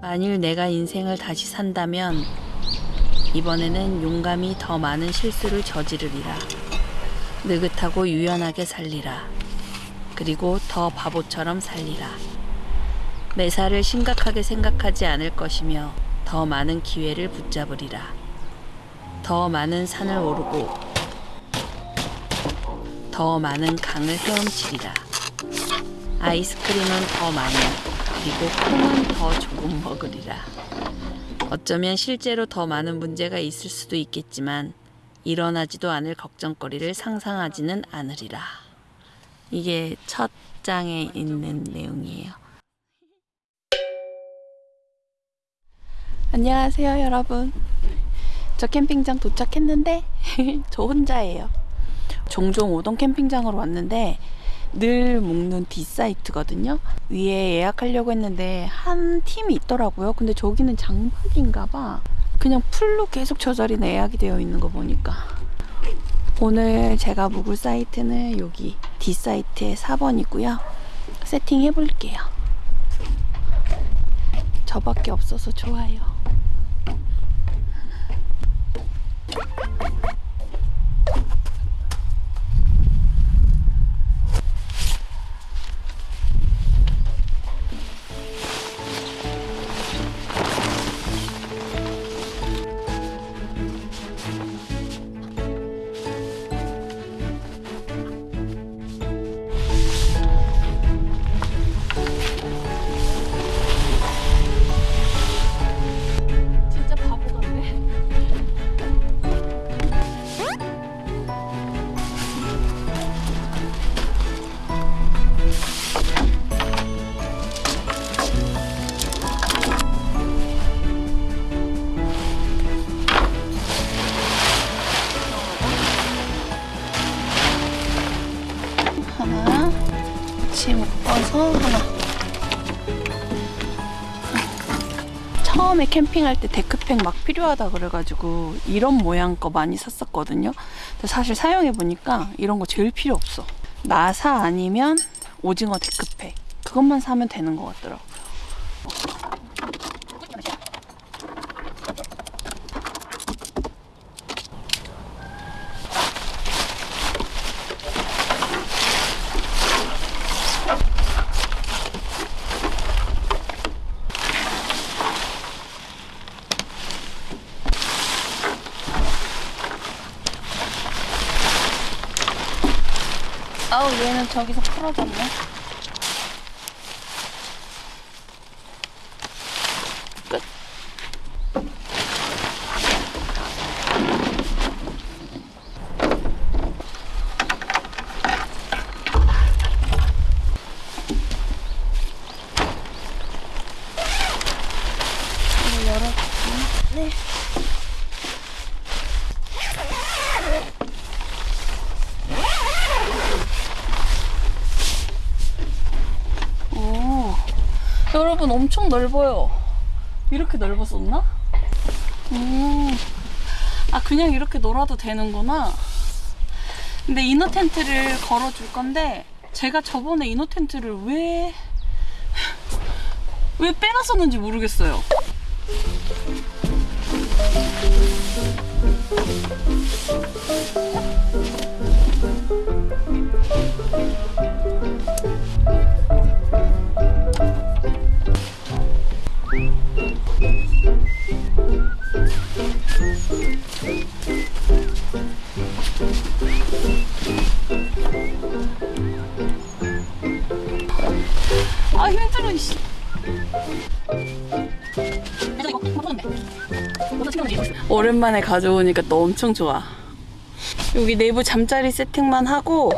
만일 내가 인생을 다시 산다면 이번에는 용감히 더 많은 실수를 저지르리라. 느긋하고 유연하게 살리라. 그리고 더 바보처럼 살리라. 매사를 심각하게 생각하지 않을 것이며 더 많은 기회를 붙잡으리라. 더 많은 산을 오르고 더 많은 강을 헤엄치리라. 아이스크림은 더 많이 그리고 콩은 더 조금 먹으리라. 어쩌면 실제로 더 많은 문제가 있을 수도 있겠지만 일어나지도 않을 걱정거리를 상상하지는 않으리라. 이게 첫 장에 있는 내용이에요. 안녕하세요, 여러분. 저 캠핑장 도착했는데 저 혼자예요. 종종 오던 캠핑장으로 왔는데 늘 묵는 D사이트거든요. 위에 예약하려고 했는데 한 팀이 있더라고요. 근데 저기는 장박인가 봐. 그냥 풀로 계속 저 자리는 예약이 되어 있는 거 보니까. 오늘 제가 묵을 사이트는 여기 D사이트의 4번이고요. 세팅해 볼게요. 저밖에 없어서 좋아요. 처음에 캠핑할 때 데크팩 막 필요하다 그래가지고 이런 모양 거 많이 샀었거든요. 근데 사실 사용해 보니까 이런 거 제일 필요 없어. 나사 아니면 오징어 데크팩 그것만 사면 되는 것 같더라고 저기서 풀어졌네. 끝. 이거 열어줄게요. 네. 오, 여러분 넓어요. 이렇게 넓었었나? 음, 아 그냥 이렇게 놀아도 되는구나. 근데 이너 텐트를 걸어 줄 건데 제가 저번에 이너 텐트를 왜 왜 빼놨었는지 모르겠어요. 아 힘들어 이씨. 오랜만에 가져오니까 또 엄청 좋아. 여기 내부 잠자리 세팅만 하고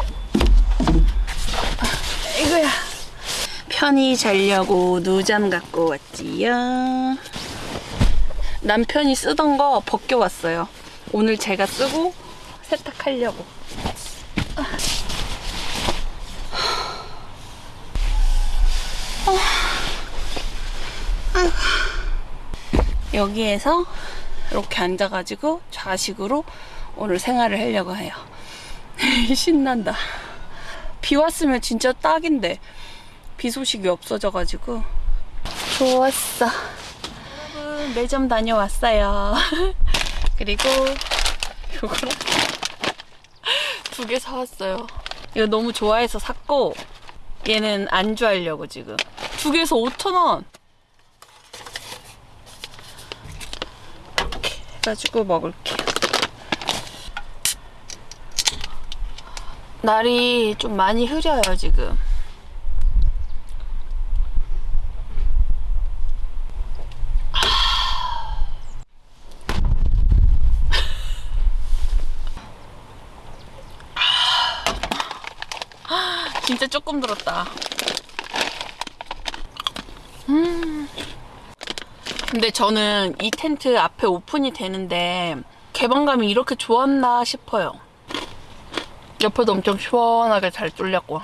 이거야. 편히 자려고 누잠 갖고 왔지요. 남편이 쓰던 거 벗겨왔어요. 오늘 제가 쓰고 세탁하려고. 여기에서 이렇게 앉아가지고 좌식으로 오늘 생활을 하려고 해요. 신난다. 비 왔으면 진짜 딱인데 비 소식이 없어져가지고 좋았어. 매점 다녀왔어요. 그리고 요거랑 두 개 사왔어요. 이거 너무 좋아해서 샀고 얘는 안주 하려고 지금 두 개에서 5,000원. 이렇게 해가지고 먹을게요. 날이 좀 많이 흐려요 지금. 진짜 조금 들었다. 음. 근데 저는 이 텐트 앞에 오픈이 되는데 개방감이 이렇게 좋았나 싶어요. 옆에도 엄청 시원하게 잘 뚫렸고.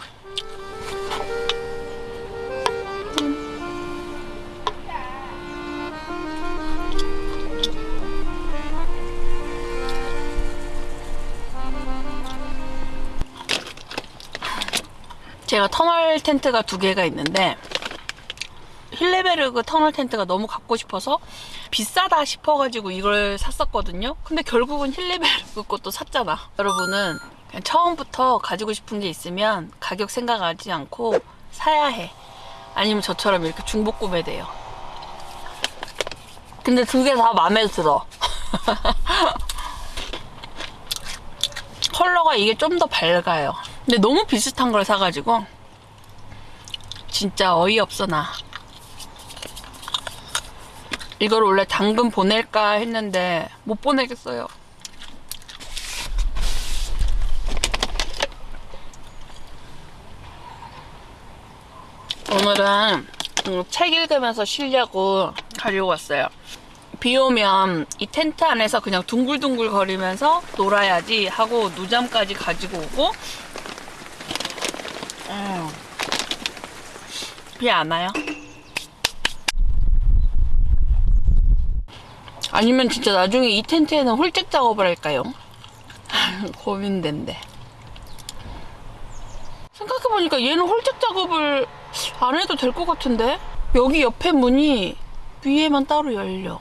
제가 터널 텐트가 두 개가 있는데 힐레베르그 터널 텐트가 너무 갖고 싶어서 비싸다 싶어가지고 이걸 샀었거든요. 근데 결국은 힐레베르그 것도 샀잖아. 여러분은 그냥 처음부터 가지고 싶은 게 있으면 가격 생각하지 않고 사야 해. 아니면 저처럼 이렇게 중복 구매돼요. 근데 두 개 다 마음에 들어. 컬러가 이게 좀 더 밝아요. 근데 너무 비슷한 걸 사가지고 진짜 어이없어 나. 이걸 원래 당근 보낼까 했는데 못 보내겠어요. 오늘은 음, 책 읽으면서 쉬려고 가지고 왔어요. 비 오면 이 텐트 안에서 그냥 둥글둥글 거리면서 놀아야지 하고 누잠까지 가지고 오고 음. 비안 와요? 아니면 진짜 나중에 이 텐트에는 홀짝 작업을 할까요? 고민된대. 생각해보니까 얘는 홀짝 작업을 안 해도 될 것 같은데? 여기 옆에 문이 위에만 따로 열려.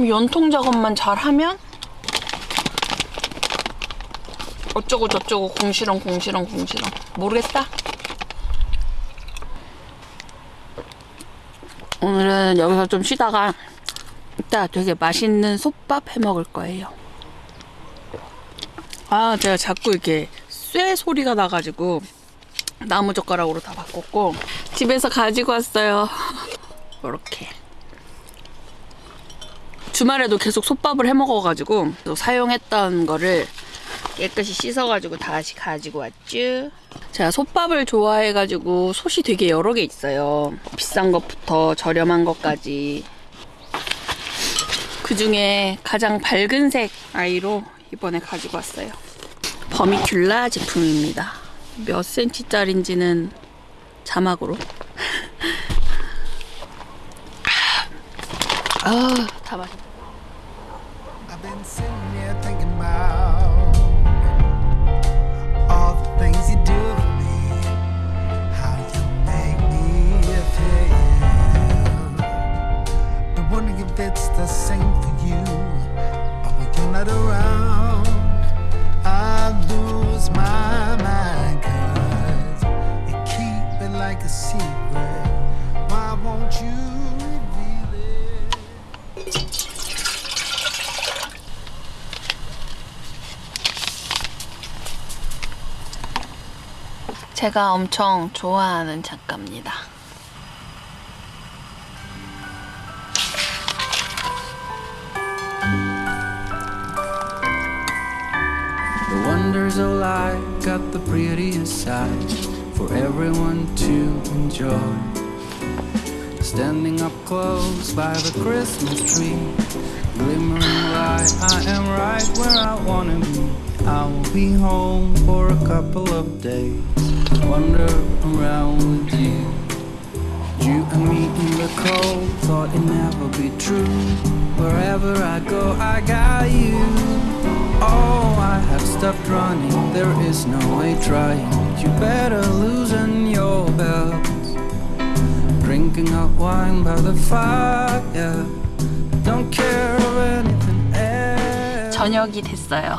연통 작업만 잘 하면 어쩌고 저쩌고 공시렁 공시렁 공시렁 모르겠다. 오늘은 여기서 좀 쉬다가 이따 되게 맛있는 솥밥 해 먹을 거예요. 아, 제가 자꾸 이렇게 쇠 소리가 나가지고 나무 젓가락으로 다 바꿨고 집에서 가지고 왔어요. 이렇게. 주말에도 계속 솥밥을 해 먹어가지고 사용했던 거를 깨끗이 씻어가지고 다시 가지고 왔쥬. 제가 솥밥을 좋아해가지고 솥이 되게 여러 개 있어요. 비싼 것부터 저렴한 것까지. 그 중에 가장 밝은 색 아이로 이번에 가지고 왔어요. 버미큘라 제품입니다. 몇 센치짜린지는 자막으로. 아, 다 맛있다. The same for you, but when you're not around, I lose my mind 'cause you keep it like a secret. Why won't you reveal it? 제가 엄청 좋아하는 작가입니다. The wonders of life got the prettiest side for everyone to enjoy. Standing up close by the Christmas tree, glimmering light, I am right where I wanna be. I will be home for a couple of days, wander around with you. You and me in the cold, thought it never be true. Wherever I go, I got you. Oh, I have stopped running, there is no way trying. You better loosen your belt. drinking hot wine by the fire. Don't care of anything else. 저녁이 됐어요.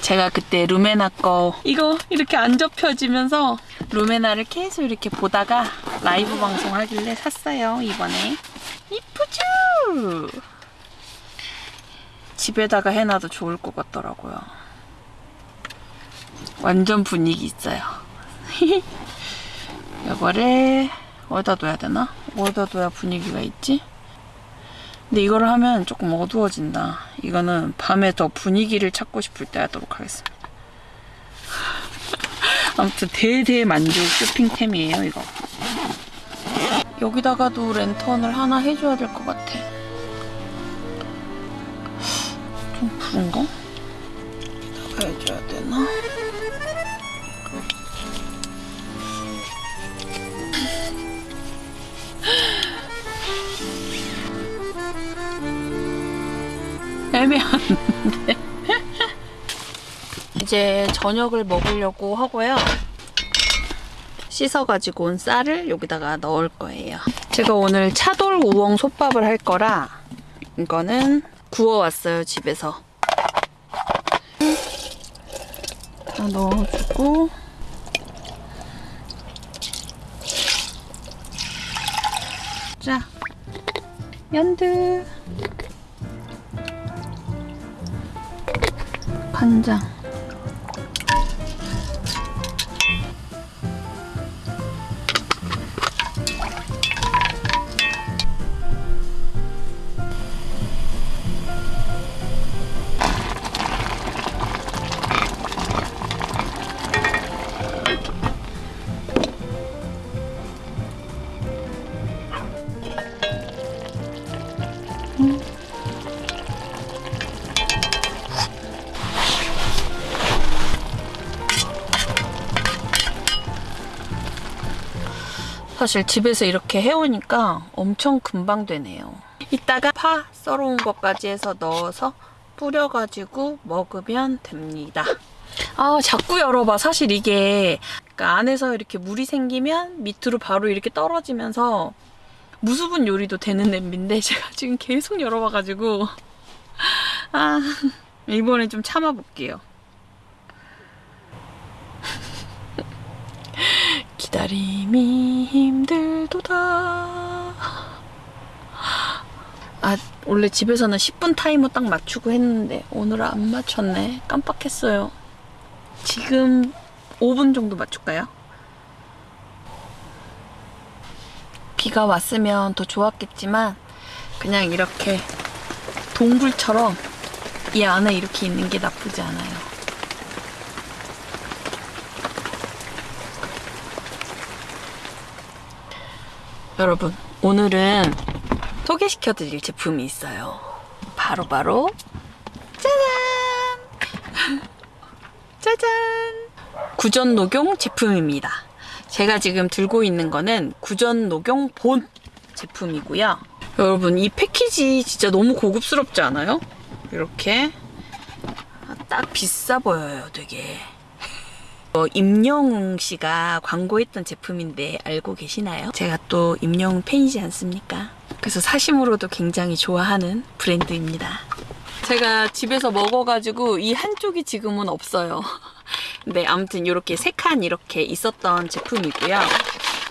제가 그때 루메나 거 이거 이렇게 안 접혀지면서 루메나를 계속 이렇게 보다가 라이브 방송 하길래 샀어요 이번에 이쁘죠? 집에다가 해놔도 좋을 것 같더라고요. 완전 분위기 있어요. 이거를 어디다 둬야 되나? 어디다 둬야 분위기가 있지? 근데 이거를 하면 조금 어두워진다. 이거는 밤에 더 분위기를 찾고 싶을 때 하도록 하겠습니다. 아무튼 대대 만족 쇼핑템이에요, 이거. 여기다가도 랜턴을 하나 해줘야 될 것 같아. 좀 부른가? 여기다가 해줘야 되나? 애매한데. 이제 저녁을 먹으려고 하고요. 씻어가지고 온 쌀을 여기다가 넣을 거예요. 제가 오늘 차돌 우엉 솥밥을 할 거라 이거는 구워왔어요, 집에서. 다 넣어주고. 자, 연두 간장 사실 집에서 이렇게 해오니까 엄청 금방 되네요. 이따가 파 썰어온 것까지 해서 넣어서 뿌려가지고 먹으면 됩니다. 아 자꾸 열어봐. 사실 이게 그러니까 안에서 이렇게 물이 생기면 밑으로 바로 이렇게 떨어지면서 무수분 요리도 되는 냄비인데 제가 지금 계속 열어봐가지고 아 이번엔 좀 참아볼게요. 기다림이 힘들도다. 아, 원래 집에서는 10분 타이머 딱 맞추고 했는데 오늘 안 맞췄네. 깜빡했어요. 지금 5분 정도 맞출까요? 비가 왔으면 더 좋았겠지만 그냥 이렇게 동굴처럼 이 안에 이렇게 있는 게 나쁘지 않아요. 여러분, 오늘은 소개시켜 드릴 제품이 있어요. 바로 바로, 짜잔! 짜잔! 구전 녹용 제품입니다. 제가 지금 들고 있는 거는 구전 녹용 본 제품이고요. 여러분, 이 패키지 진짜 너무 고급스럽지 않아요? 이렇게. 아, 딱 비싸 보여요, 되게. 어, 임영웅 씨가 광고했던 제품인데 알고 계시나요? 제가 또 임영웅 팬이지 않습니까? 그래서 사심으로도 굉장히 좋아하는 브랜드입니다. 제가 집에서 먹어가지고 이 한쪽이 지금은 없어요. 네, 아무튼 이렇게 세 칸 이렇게 있었던 제품이고요.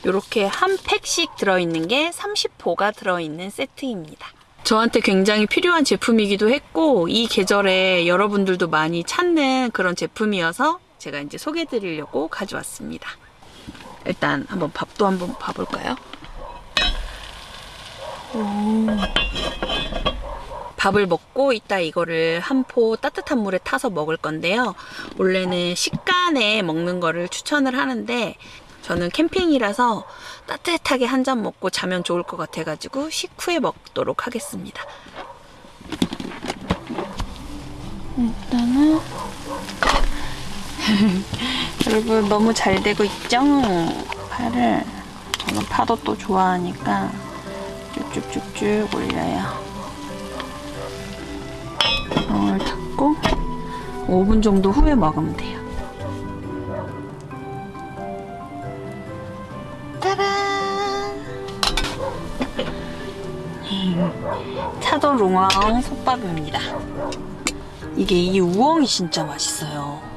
이렇게 한 팩씩 들어있는 게 30호가 들어있는 세트입니다. 저한테 굉장히 필요한 제품이기도 했고 이 계절에 여러분들도 많이 찾는 그런 제품이어서 제가 이제 소개해 드리려고 가져왔습니다. 일단 한번 밥도 한번 봐볼까요? 오. 밥을 먹고 이따 이거를 한 포 따뜻한 물에 타서 먹을 건데요. 원래는 식간에 먹는 거를 추천을 하는데 저는 캠핑이라서 따뜻하게 한 잔 먹고 자면 좋을 것 같아가지고 식후에 먹도록 하겠습니다. 일단은 여러분 너무 잘 되고 있죠? 파를 저는 파도 또 좋아하니까 쭉쭉쭉쭉 올려요. 방울 닫고 5분 정도 후에 먹으면 돼요. 차돌 롱왕 솥밥입니다. 이게 이 우엉이 진짜 맛있어요.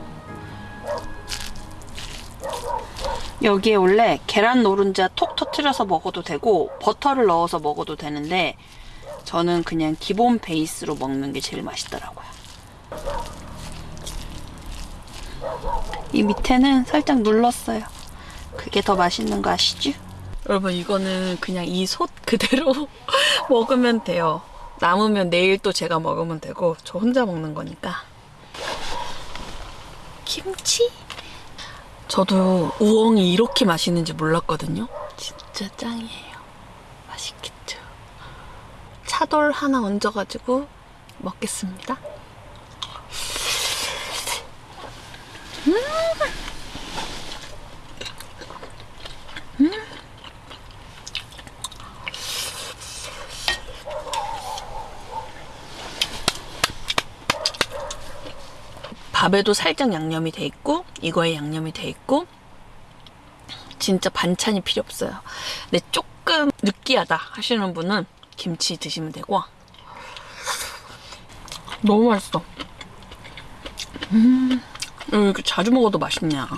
여기에 원래 계란 노른자 톡 터트려서 먹어도 되고 버터를 넣어서 먹어도 되는데 저는 그냥 기본 베이스로 먹는 게 제일 맛있더라고요. 이 밑에는 살짝 눌렀어요. 그게 더 맛있는 거 아시죠? 여러분 이거는 그냥 이 솥 그대로 먹으면 돼요. 남으면 내일 또 제가 먹으면 되고 저 혼자 먹는 거니까. 김치? 저도 우엉이 이렇게 맛있는지 몰랐거든요. 진짜 짱이에요. 맛있겠죠? 차돌 하나 얹어가지고 먹겠습니다. 밥에도 살짝 양념이 돼 있고 이거에 양념이 돼 있고 진짜 반찬이 필요 없어요. 근데 조금 느끼하다 하시는 분은 김치 드시면 되고 너무 맛있어. 음, 왜 이렇게 자주 먹어도 맛있냐.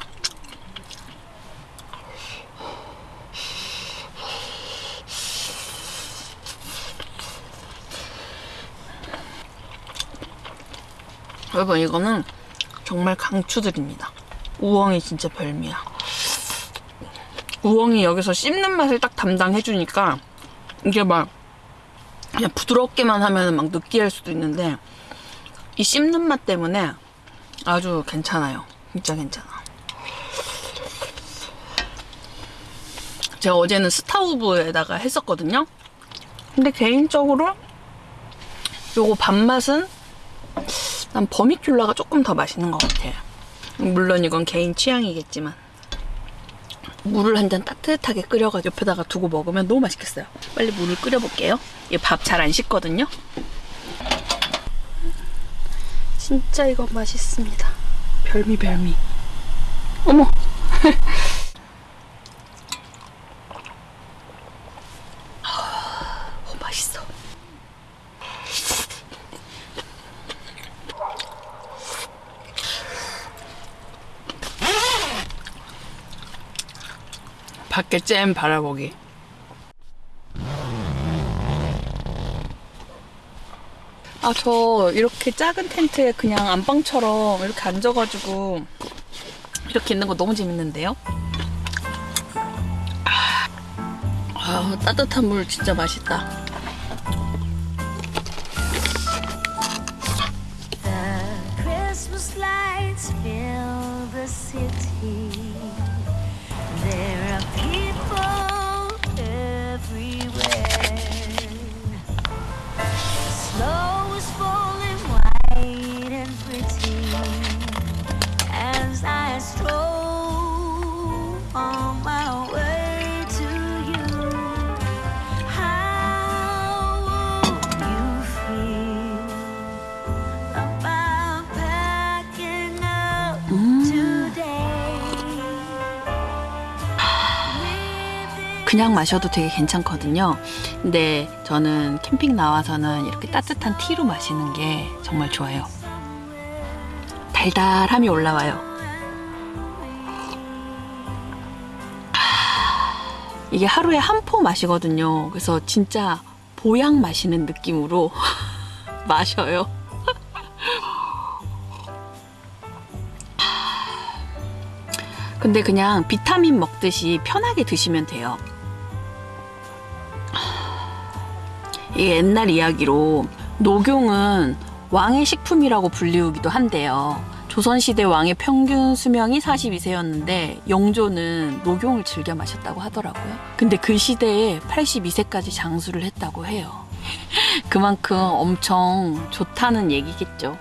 여러분 이거는 정말 강추드립니다. 우엉이 진짜 별미야. 우엉이 여기서 씹는 맛을 딱 담당해주니까 이게 막 그냥 부드럽게만 하면 막 느끼할 수도 있는데 이 씹는 맛 때문에 아주 괜찮아요. 진짜 괜찮아. 제가 어제는 스타우브에다가 했었거든요. 근데 개인적으로 요거 밥맛은 난 버미큘라가 조금 더 맛있는 것 같아요. 물론 이건 개인 취향이겠지만 물을 한 잔 따뜻하게 끓여가 옆에다가 두고 먹으면 너무 맛있겠어요. 빨리 물을 끓여볼게요. 이밥잘 안 식거든요. 진짜 이거 맛있습니다. 별미 별미. 어머. 어, 맛있어. 밖에 잼 바라보기. 아, 저 이렇게 작은 텐트에 그냥 안방처럼 이렇게 앉아가지고 이렇게 있는 거 너무 재밌는데요? 아, 아, 따뜻한 물 진짜 맛있다. 그냥 마셔도 되게 괜찮거든요. 근데 저는 캠핑 나와서는 이렇게 따뜻한 티로 마시는 게 정말 좋아요. 달달함이 올라와요. 아, 이게 하루에 한 포 마시거든요. 그래서 진짜 보양 마시는 느낌으로 마셔요. 근데 그냥 비타민 먹듯이 편하게 드시면 돼요. 옛날 이야기로 녹용은 왕의 식품이라고 불리우기도 한데요. 조선시대 왕의 평균 수명이 42세였는데 영조는 녹용을 즐겨 마셨다고 하더라고요. 근데 그 시대에 82세까지 장수를 했다고 해요. 그만큼 엄청 좋다는 얘기겠죠.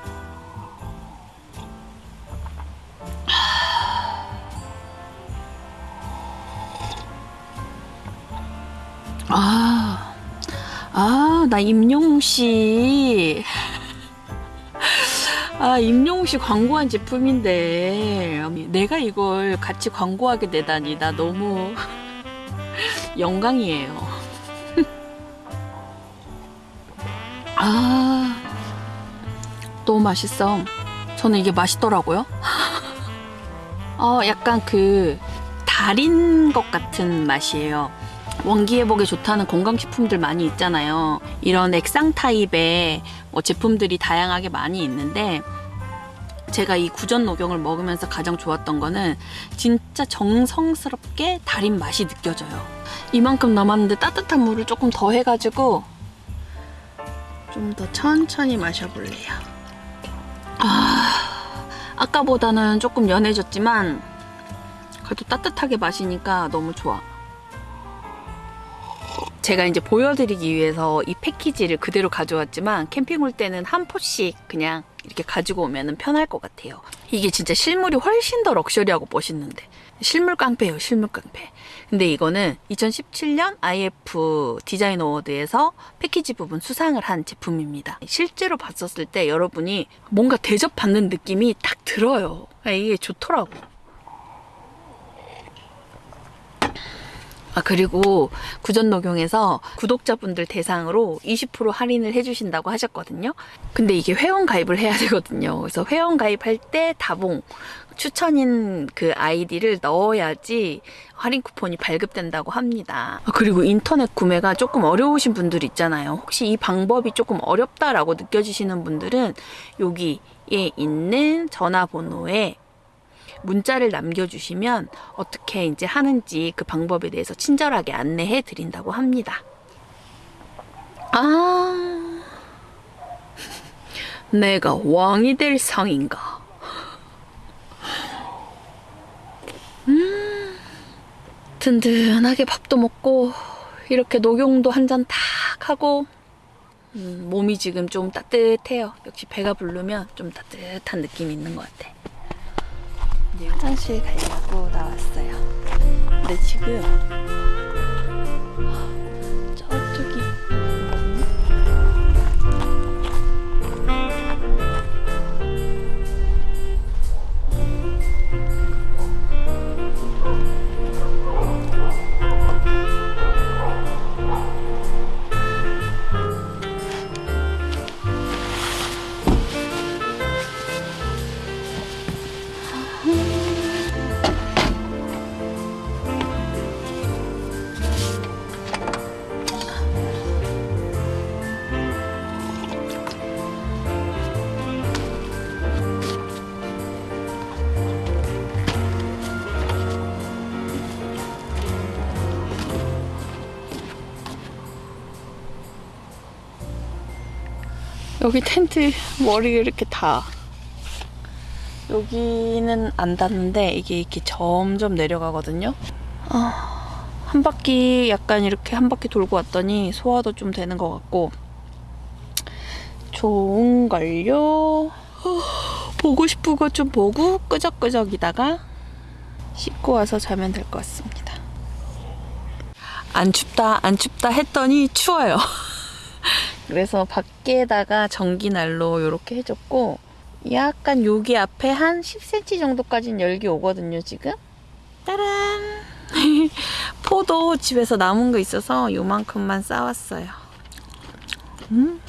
아, 아, 나 임영웅 씨. 아, 임영웅 씨 광고한 제품인데 내가 이걸 같이 광고하게 되다니 나 너무 영광이에요. 아, 너무 맛있어. 저는 이게 맛있더라고요. 어, 약간 그 달인 것 같은 맛이에요. 원기 회복에 좋다는 건강식품들 많이 있잖아요. 이런 액상 타입의 뭐 제품들이 다양하게 많이 있는데 제가 이 구전 녹용을 먹으면서 가장 좋았던 거는 진짜 정성스럽게 달인 맛이 느껴져요. 이만큼 남았는데 따뜻한 물을 조금 더 해가지고 좀 더 천천히 마셔볼래요. 아, 아까보다는 조금 연해졌지만 그래도 따뜻하게 마시니까 너무 좋아. 제가 이제 보여드리기 위해서 이 패키지를 그대로 가져왔지만 캠핑 올 때는 한 포씩 그냥 이렇게 가지고 오면 편할 것 같아요. 이게 진짜 실물이 훨씬 더 럭셔리하고 멋있는데 실물 깡패예요, 실물 깡패. 근데 이거는 2017년 IF 디자인 어워드에서 패키지 부분 수상을 한 제품입니다. 실제로 봤었을 때 여러분이 뭔가 대접받는 느낌이 딱 들어요. 아, 이게 좋더라고. 아 그리고 구전 녹용에서 구독자분들 대상으로 20% 할인을 해주신다고 하셨거든요. 근데 이게 회원 가입을 해야 되거든요. 그래서 회원 가입할 때 다봉 추천인 그 아이디를 넣어야지 할인 쿠폰이 발급된다고 합니다. 아, 그리고 인터넷 구매가 조금 어려우신 분들 있잖아요. 혹시 이 방법이 조금 어렵다라고 느껴지시는 분들은 여기에 있는 전화번호에 문자를 남겨주시면 어떻게 이제 하는지 그 방법에 대해서 친절하게 안내해 드린다고 합니다. 아, 내가 왕이 될 상인가? 음, 든든하게 밥도 먹고 이렇게 녹용도 한 잔 탁 하고 음, 몸이 지금 좀 따뜻해요. 역시 배가 부르면 좀 따뜻한 느낌이 있는 것 같아. 화장실 가려고 나왔어요. 근데 지금 여기 텐트 머리를 이렇게 다 여기는 안 닿는데 이게 이렇게 점점 내려가거든요. 아, 한 바퀴 약간 이렇게 한 바퀴 돌고 왔더니 소화도 좀 되는 것 같고 좋은걸요. 아, 보고 싶은 거 좀 보고 끄적끄적이다가 씻고 와서 자면 될 것 같습니다. 안 춥다 안 춥다 했더니 추워요. 그래서 밖에다가 전기난로 이렇게 해줬고 약간 여기 앞에 한 10cm 정도까지는 열기 오거든요 지금? 따란! 포도 집에서 남은 거 있어서 요만큼만 싸왔어요. 음?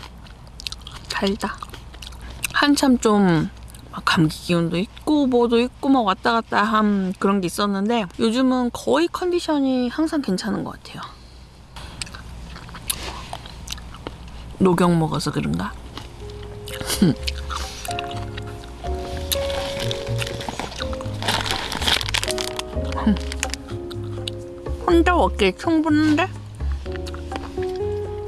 달다. 한참 좀 감기 기운도 있고 뭐도 있고 막 왔다 갔다 한 그런 게 있었는데 요즘은 거의 컨디션이 항상 괜찮은 것 같아요 녹용 먹어서 그런가? 혼자 먹기에 충분한데?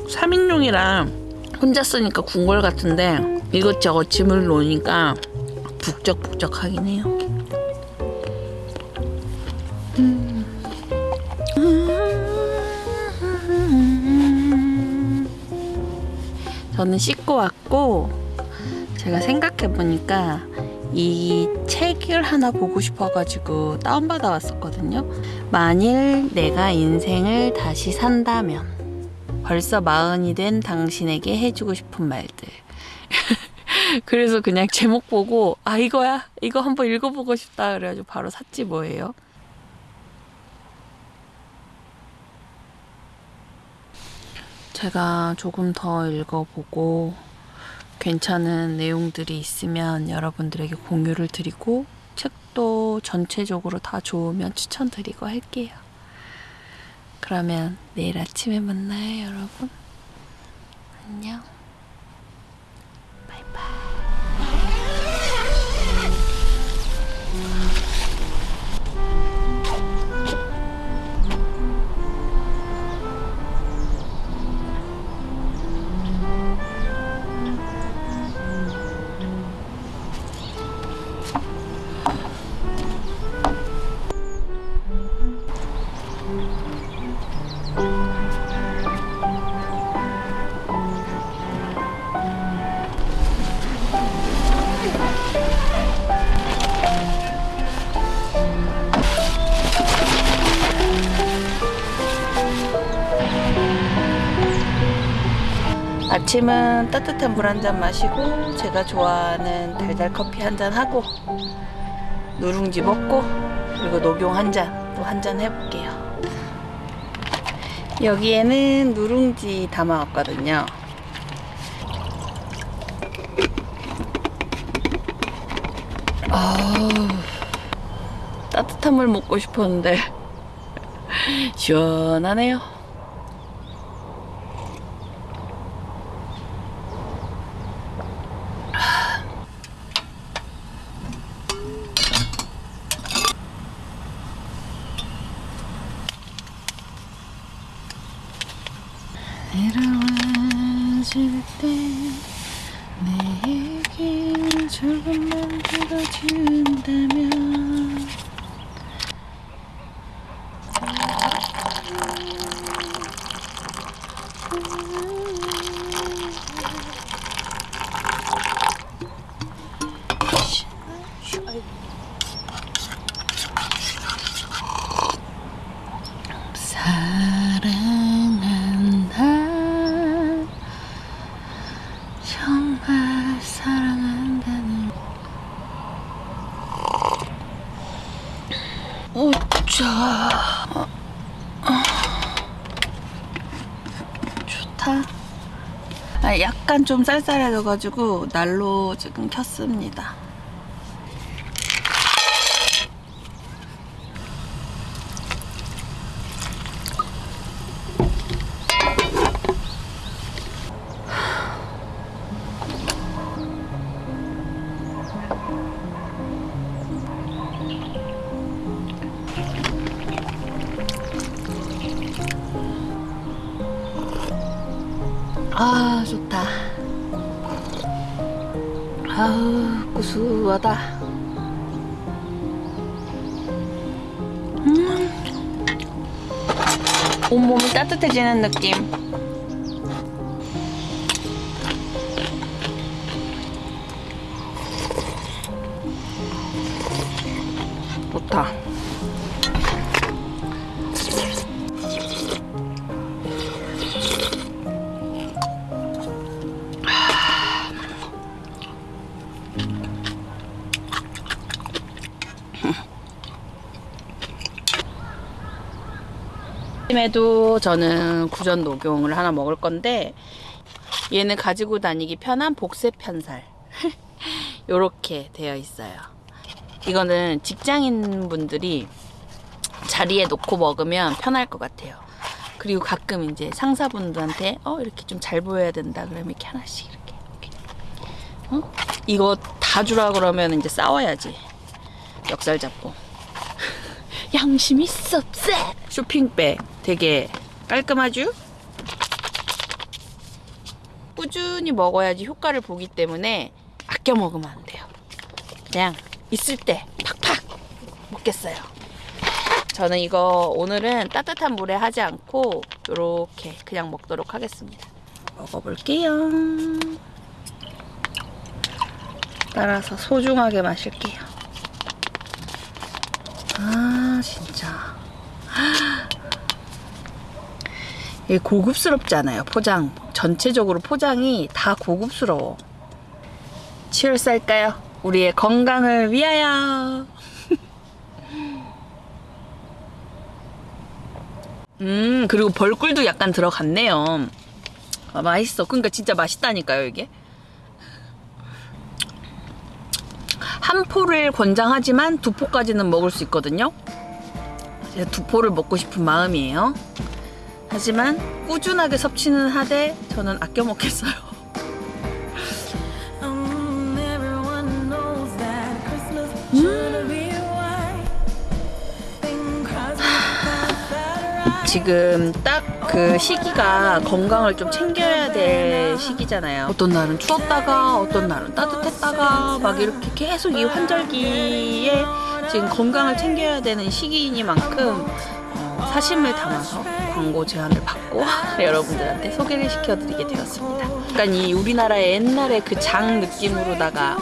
3인용이라 혼자 쓰니까 궁궐 같은데 이것저것 짐을 놓으니까 북적북적하긴 해요. 저는 씻고 왔고 제가 생각해 보니까 이 책을 하나 보고 싶어가지고 다운받아 왔었거든요. 만일 내가 인생을 다시 산다면 벌써 마흔이 된 당신에게 해주고 싶은 말들. 그래서 그냥 제목 보고 아 이거야 이거 한번 읽어보고 싶다 그래가지고 바로 샀지 뭐예요. 제가 조금 더 읽어보고 괜찮은 내용들이 있으면 여러분들에게 공유를 드리고 책도 전체적으로 다 좋으면 추천드리고 할게요. 그러면 내일 아침에 만나요, 여러분. 안녕. 바이바이. 아침은 따뜻한 물 한 잔 마시고 제가 좋아하는 달달 커피 한 잔 하고 누룽지 먹고 그리고 녹용 한 잔 또 한 잔 해볼게요. 여기에는 누룽지 담아왔거든요. 따뜻한 물 먹고 싶었는데 시원하네요. 내려와줄 때 내 얘기를 조금만 들어준다면 사랑한다 정말 사랑한다는 오자 어, 어. 좋다 아, 약간 좀 쌀쌀해져가지고 난로 지금 켰습니다 따뜻해지는 느낌. 좋다 아침에도 저는 구전 녹용을 하나 먹을 건데 얘는 가지고 다니기 편한 복세 편살. 요렇게 되어 있어요. 이거는 직장인 분들이 자리에 놓고 먹으면 편할 것 같아요. 그리고 가끔 이제 상사분들한테 어 이렇게 좀 잘 보여야 된다. 그러면 이렇게 하나씩 이렇게, 이렇게. 어? 이거 다 주라 그러면 이제 싸워야지. 역살 잡고. 양심 있어 쎄! 쇼핑백 되게 깔끔하죠? 꾸준히 먹어야지 효과를 보기 때문에 아껴 먹으면 안 돼요. 그냥 있을 때 팍팍 먹겠어요. 저는 이거 오늘은 따뜻한 물에 하지 않고 이렇게 그냥 먹도록 하겠습니다. 먹어볼게요. 따라서 소중하게 마실게요. 아 진짜 이게 고급스럽잖아요 포장 전체적으로 포장이 다 고급스러워 치얼스 할까요? 우리의 건강을 위하여 음 그리고 벌꿀도 약간 들어갔네요 아, 맛있어. 그러니까 진짜 맛있다니까요, 이게. 한 포를 권장하지만 두 포까지는 먹을 수 있거든요. 두 포를 먹고 싶은 마음이에요. 하지만 꾸준하게 섭취는 하되 저는 아껴 먹겠어요. That right. 지금 딱 그 시기가 건강을 좀 챙겨야 될 시기잖아요. 어떤 날은 추웠다가 어떤 날은 따뜻했다가 막 이렇게 계속 이 환절기에 지금 건강을 챙겨야 되는 시기이니만큼 어, 사심을 담아서 광고 제안을 받고 여러분들한테 소개를 시켜드리게 되었습니다. 약간 이 우리나라의 옛날의 그 장 느낌으로다가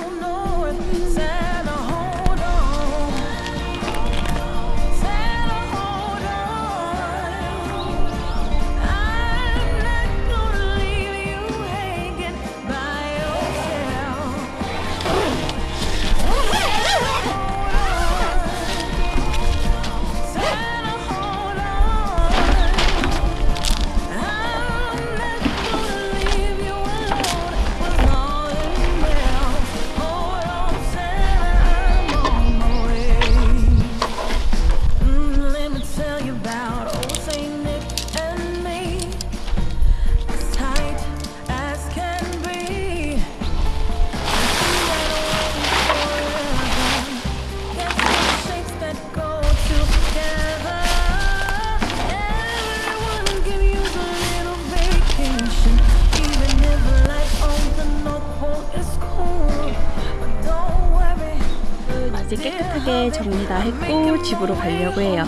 다 했고 집으로 가려고 해요.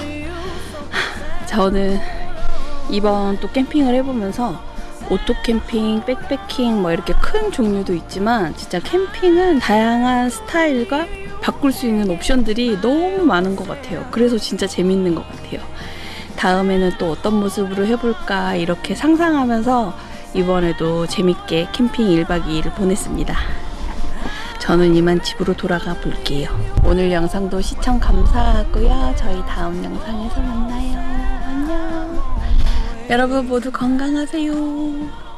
저는 이번 또 캠핑을 해보면서 오토 캠핑, 백패킹 뭐 이렇게 큰 종류도 있지만 진짜 캠핑은 다양한 스타일과 바꿀 수 있는 옵션들이 너무 많은 것 같아요. 그래서 진짜 재밌는 것 같아요. 다음에는 또 어떤 모습으로 해볼까 이렇게 상상하면서 이번에도 재밌게 캠핑 1박 2일을 보냈습니다. 저는 이만 집으로 돌아가 볼게요. 오늘 영상도 시청 감사하고요. 저희 다음 영상에서 만나요. 안녕. 여러분 모두 건강하세요.